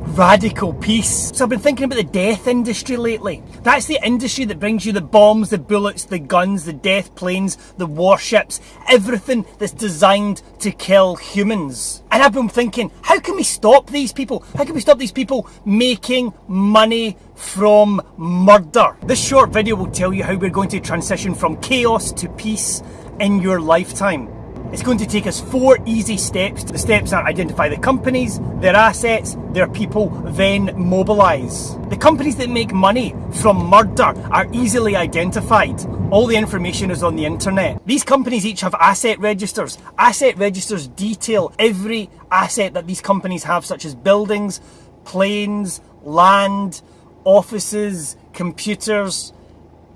Radical peace. So I've been thinking about the death industry lately. That's the industry that brings you the bombs, the bullets, the guns, the death planes, the warships, everything that's designed to kill humans. And I've been thinking, how can we stop these people? How can we stop these people making money from murder? This short video will tell you how we're going to transition from chaos to peace in your lifetime. It's going to take us four easy steps. The steps are identify the companies, their assets, their people, then mobilise. The companies that make money from murder are easily identified. All the information is on the internet. These companies each have asset registers. Asset registers detail every asset that these companies have, such as buildings, planes, land, offices, computers,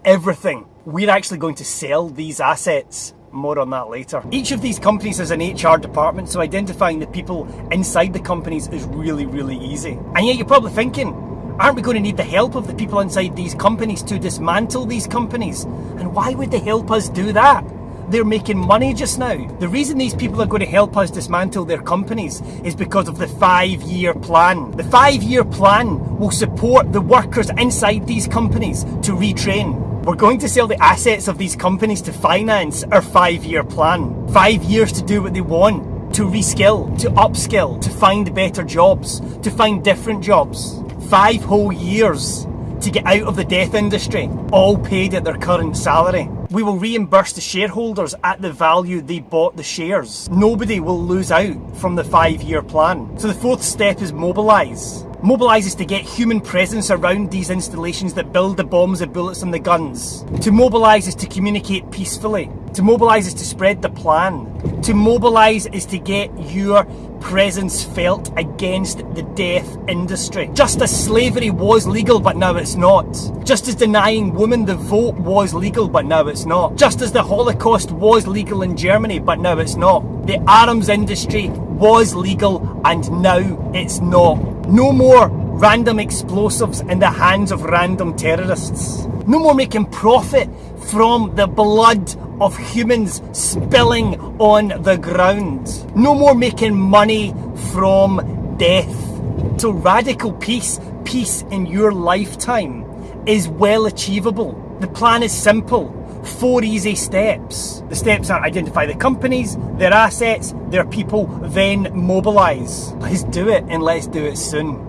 everything. We're actually going to sell these assets more on that later. Each of these companies has an HR department, so identifying the people inside the companies is really, really easy. And yet you're probably thinking, aren't we going to need the help of the people inside these companies to dismantle these companies? And why would they help us do that? They're making money just now. The reason these people are going to help us dismantle their companies is because of the five year plan. The five year plan will support the workers inside these companies to retrain. We're going to sell the assets of these companies to finance our five year plan. Five years to do what they want, to reskill, to upskill, to find better jobs, to find different jobs. Five whole years to get out of the death industry, all paid at their current salary. We will reimburse the shareholders at the value they bought the shares. Nobody will lose out from the five year plan. So the fourth step is mobilise Mobilise is to get human presence around these installations that build the bombs, the bullets and the guns. To mobilise is to communicate peacefully. To mobilise is to spread the plan. To mobilise is to get your presence felt against the death industry. Just as slavery was legal but now it's not. Just as denying women the vote was legal but now it's not. Just as the Holocaust was legal in Germany but now it's not. The arms industry was legal and now it's not. No more random explosives in the hands of random terrorists. No more making profit from the blood of humans spilling on the ground. No more making money from death. So radical peace, peace in your lifetime is well achievable. The plan is simple. Four easy steps. The steps are identify the companies, their assets, their people, then mobilise. Let's do it and let's do it soon.